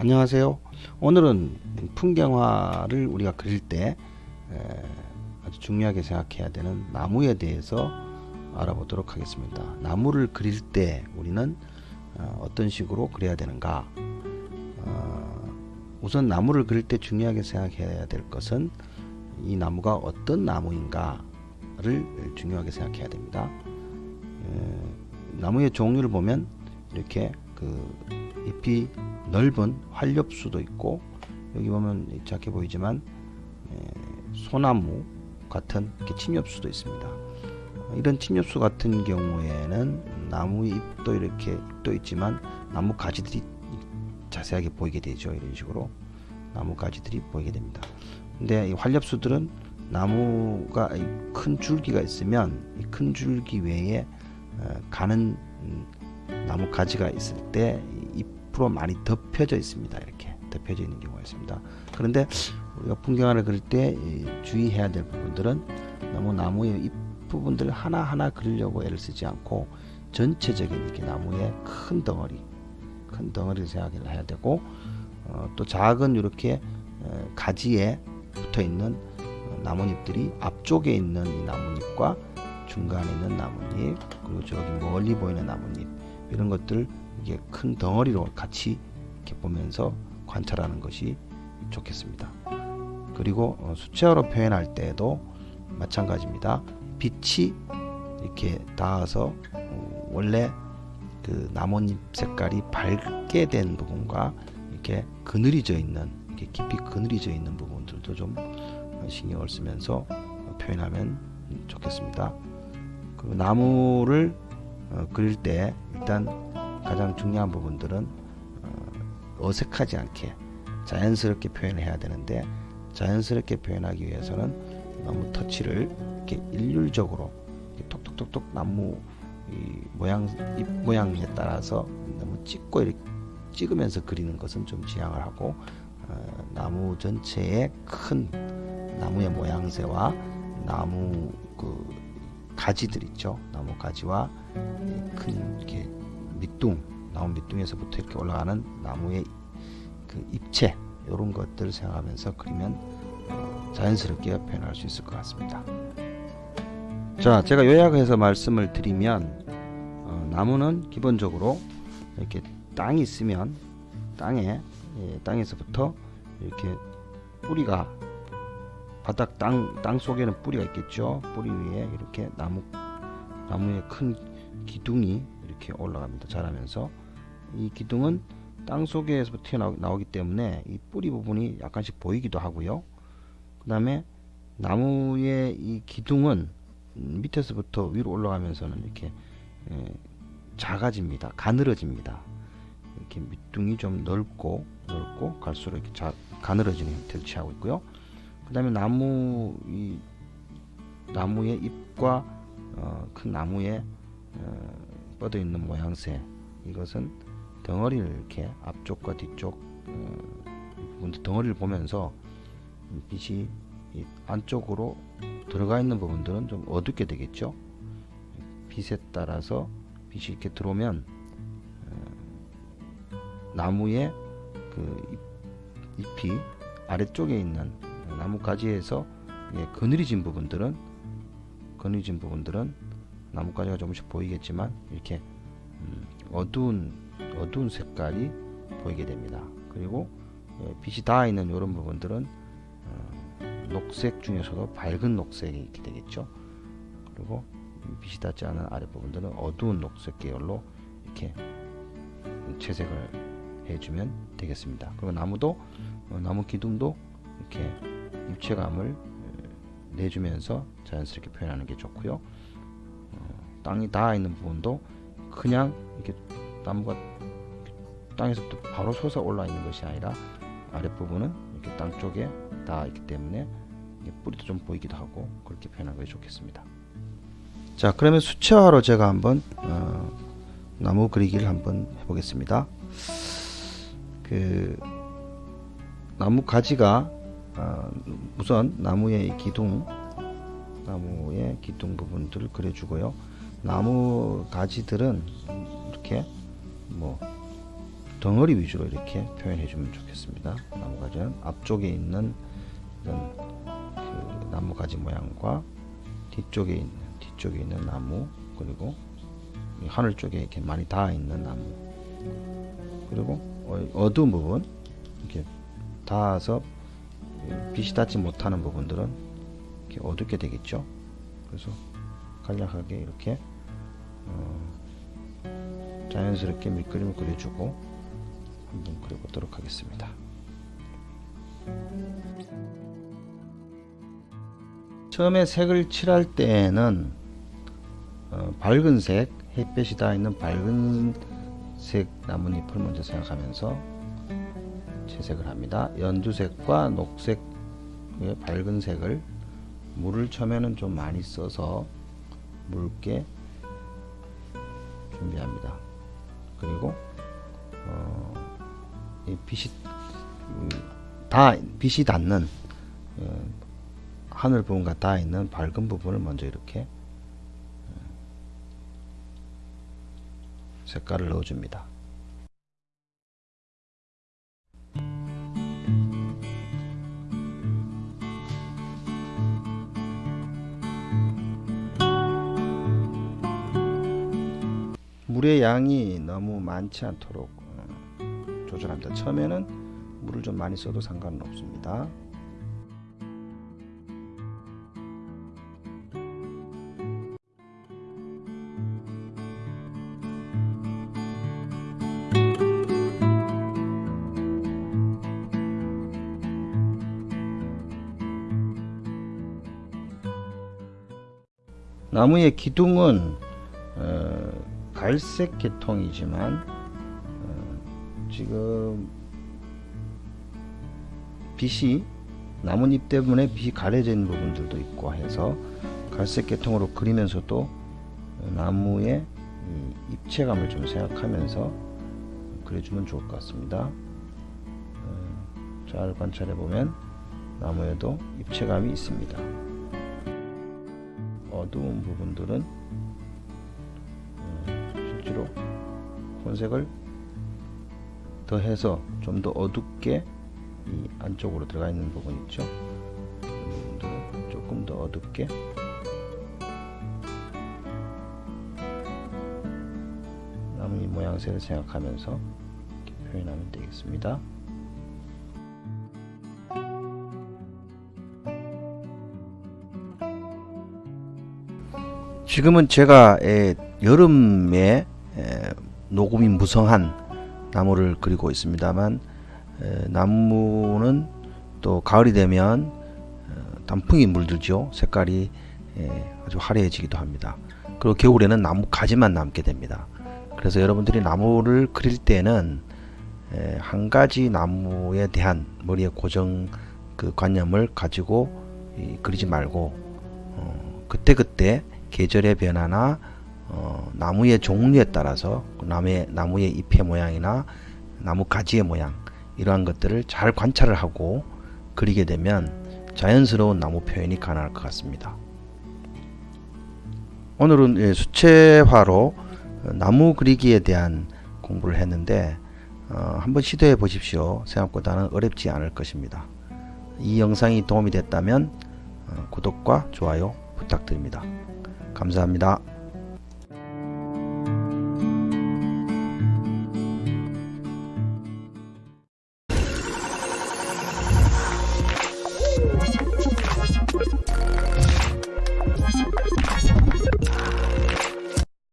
안녕하세요. 오늘은 풍경화를 우리가 그릴 때 아주 중요하게 생각해야 되는 나무에 대해서 알아보도록 하겠습니다. 나무를 그릴 때 우리는 어, 어떤 식으로 그려야 되는가? 어, 우선 나무를 그릴 때 중요하게 생각해야 될 것은 이 나무가 어떤 나무인가를 중요하게 생각해야 됩니다. 나무의 종류를 보면 이렇게 그 잎이 넓은 활엽수도 있고 여기 보면 작게 보이지만 소나무 같은 침엽수도 있습니다. 이런 침엽수 같은 경우에는 나무 잎도 이렇게 잎도 있지만 나무 가지들이 자세하게 보이게 되죠. 이런 식으로 나무 가지들이 보이게 됩니다. 근데 이 활엽수들은 나무가 큰 줄기가 있으면 이큰 줄기 외에 어, 가는 음, 나무 가지가 있을 때 잎으로 많이 덮여져 있습니다. 이렇게 덮여져 있는 경우가 있습니다. 그런데 우리가 풍경화를 그릴 때 주의해야 될 부분들은 너무 나무의 잎 부분들 하나하나 그리려고 애를 쓰지 않고 전체적인 이렇게 나무의 큰 덩어리 큰 덩어리를 생각을 해야 되고 어, 또 작은 이렇게 어, 가지에 붙어 있는 어, 나뭇잎들이 앞쪽에 있는 이 나뭇잎과 중간에 있는 나뭇잎 그리고 저기 멀리 보이는 나뭇잎 이런 것들 이게 큰 덩어리로 같이 이렇게 보면서 관찰하는 것이 좋겠습니다. 그리고 어, 수채화로 표현할 때도 마찬가지입니다. 빛이 이렇게 닿아서 어, 원래 그 나뭇잎 색깔이 밝게 된 부분과 이렇게 그늘이 져 있는 이렇게 깊이 그늘이 져 있는 부분들도 좀 신경을 쓰면서 표현하면 좋겠습니다. 그리고 나무를 어, 그릴 때 일단 가장 중요한 부분들은 어, 색하지 않게 자연스럽게 표현을 해야 되는데 자연스럽게 표현하기 위해서는 나무 터치를 이렇게 일률적으로 이렇게 톡톡톡톡 나무 모양 잎 모양에 따라서 너무 찍고 이렇게 찍으면서 그리는 것은 좀 지양을 하고 어, 나무 전체의 큰 나무의 모양새와 나무 그 가지들 있죠. 나무 가지와 큰 이렇게 밑둥, 나무 밑둥에서부터 이렇게 올라가는 나무의 그 잎체 이런 것들을 생각하면서 그리면 어, 자연스럽게 표현할 수 있을 것 같습니다. 자, 제가 요약해서 말씀을 드리면 어, 나무는 기본적으로 이렇게 땅이 있으면 땅에 예, 땅에서부터 이렇게 뿌리가 바닥 땅, 땅 속에는 뿌리가 있겠죠. 뿌리 위에 이렇게 나무, 나무의 큰 기둥이 이렇게 올라갑니다. 자라면서 이 기둥은 땅 속에서 튀어나오기 때문에 이 뿌리 부분이 약간씩 보이기도 하고요. 그 다음에 나무의 이 기둥은 밑에서부터 위로 올라가면서는 이렇게 에, 작아집니다. 가늘어집니다. 이렇게 밑둥이 좀 넓고 넓고 갈수록 이렇게 자, 가늘어지는 형태를 취하고 있고요. 그 다음에 나무 이 나무의 잎과 어, 큰 나무에 어, 뻗어 있는 모양새. 이것은 덩어리를 이렇게 앞쪽과 뒤쪽 어, 덩어리를 보면서 빛이 안쪽으로 들어가 있는 부분들은 좀 어둡게 되겠죠? 빛에 따라서 빛이 이렇게 들어오면 어, 나무의 그 잎, 이 아래쪽에 있는 나무 가지에서 예, 그늘이 진 부분들은 그늘이 진 부분들은 나뭇가지가 조금씩 보이겠지만 이렇게 음, 어두운 어두운 색깔이 보이게 됩니다. 그리고 예, 빛이 닿아 있는 이런 부분들은 어, 녹색 중에서도 밝은 녹색이 이렇게 되겠죠. 그리고 빛이 닿지 않은 아래 부분들은 어두운 녹색 계열로 이렇게 채색을 해주면 되겠습니다. 그리고 나무도 어, 나무 기둥도 이렇게 입체감을 내주면서 자연스럽게 표현하는 게 좋고요. 어, 땅이 닿아 있는 부분도 그냥 이렇게 나무가 땅에서부터 바로 솟아 올라 있는 것이 아니라 아랫부분은 이렇게 땅 쪽에 닿아 있기 때문에 뿌리도 좀 보이기도 하고 그렇게 표현하는 것이 좋겠습니다. 자 그러면 수채화로 제가 한번 어, 나무 그리기를 한번 해보겠습니다. 그 나무 가지가 어, 우선 나무의 기둥 나무의 기둥 부분들을 그려주고요 나무 가지들은 이렇게 뭐 덩어리 위주로 이렇게 표현해 주면 좋겠습니다. 나무 가지는 앞쪽에 있는 이런 그 나무 가지 모양과 뒤쪽에 있는 뒤쪽에 있는 나무 그리고 이 하늘 쪽에 이렇게 많이 닿아 있는 나무 그리고 어- 어두운 부분 이렇게 닿아서 빛이 닿지 못하는 부분들은 이렇게 어둡게 되겠죠. 그래서 간략하게 이렇게 어, 자연스럽게 밑그림을 그려주고 한번 그려보도록 하겠습니다. 처음에 색을 칠할 때에는 어, 밝은 색, 햇볕이 닿아 있는 밝은 색 나뭇잎을 먼저 생각하면서 채색을 합니다. 연두색과 녹색의 밝은 색을 물을 처음에는 좀 많이 써서 묽게 준비합니다. 그리고 어, 이 빛이 음, 다 빛이 닿는 어, 하늘 부분과 닿아 있는 밝은 부분을 먼저 이렇게 어, 색깔을 넣어줍니다. 물의 양이 너무 많지 않도록 어, 조절합니다. 처음에는 물을 좀 많이 써도 상관은 없습니다. 나무의 기둥은 어, 갈색 계통이지만 어, 지금 빛이 나뭇잎 때문에 빛이 가려져 있는 부분들도 있고 해서 갈색 계통으로 그리면서도 어, 나무의 이 입체감을 좀 생각하면서 그려주면 좋을 것 같습니다. 어, 잘 관찰해 보면 나무에도 입체감이 있습니다. 어두운 부분들은 실제로 혼색을 더해서 좀 더 어둡게 이 안쪽으로 들어가 있는 부분 있죠. 조금 더 어둡게 나무 모양새를 생각하면서 이렇게 표현하면 되겠습니다. 지금은 제가 에, 여름에 에, 녹음이 무성한 나무를 그리고 있습니다만 에, 나무는 또 가을이 되면 어, 단풍이 물들죠. 색깔이 에, 아주 화려해지기도 합니다. 그리고 겨울에는 나무 가지만 남게 됩니다. 그래서 여러분들이 나무를 그릴 때는 에, 한 가지 나무에 대한 머리에 고정 그 관념을 가지고 이, 그리지 말고 어, 그때그때 계절의 변화나 어, 나무의 종류에 따라서 나무의, 나무의 잎의 모양이나 나무 가지의 모양 이러한 것들을 잘 관찰을 하고 그리게 되면 자연스러운 나무 표현이 가능할 것 같습니다. 오늘은 예, 수채화로 나무 그리기에 대한 공부를 했는데 어, 한번 시도해 보십시오. 생각보다는 어렵지 않을 것입니다. 이 영상이 도움이 됐다면 어, 구독과 좋아요 부탁드립니다. 감사합니다.